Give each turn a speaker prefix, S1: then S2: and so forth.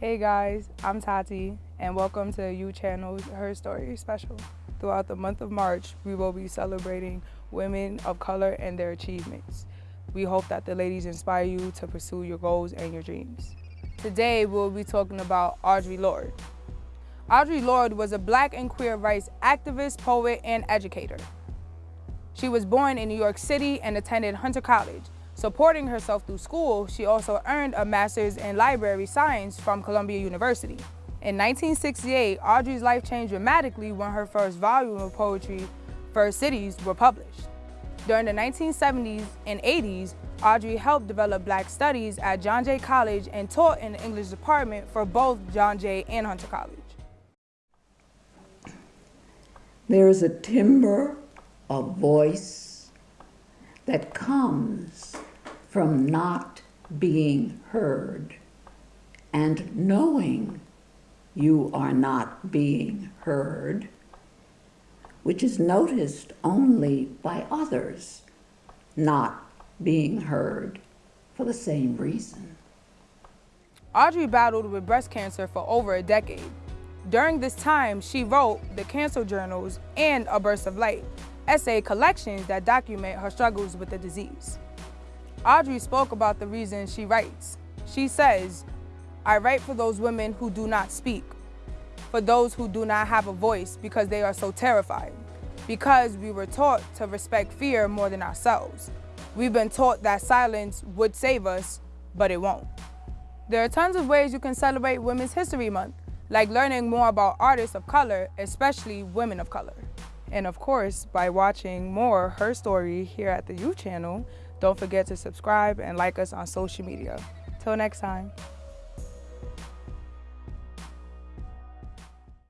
S1: Hey guys, I'm Tati and welcome to U Channel's Her Story special. Throughout the month of March, we will be celebrating women of color and their achievements. We hope that the ladies inspire you to pursue your goals and your dreams. Today, we'll be talking about Audre Lorde. Audre Lorde was a black and queer rights activist, poet, and educator. She was born in New York City and attended Hunter College. Supporting herself through school, she also earned a master's in library science from Columbia University. In 1968, Audre's life changed dramatically when her first volume of poetry, First Cities, were published. During the 1970s and 80s, Audre helped develop black studies at John Jay College and taught in the English department for both John Jay and Hunter College.
S2: There is a timbre of voice that comes from not being heard and knowing you are not being heard which is noticed only by others not being heard for the same reason.
S1: Audre battled with breast cancer for over a decade. During this time, she wrote the Cancer Journals and A Burst of Light, essay collections that document her struggles with the disease. Audre spoke about the reasons she writes. She says, I write for those women who do not speak, for those who do not have a voice because they are so terrified, because we were taught to respect fear more than ourselves. We've been taught that silence would save us, but it won't. There are tons of ways you can celebrate Women's History Month, like learning more about artists of color, especially women of color. And of course, by watching more Her Story here at the U Channel, don't forget to subscribe and like us on social media. Till next time.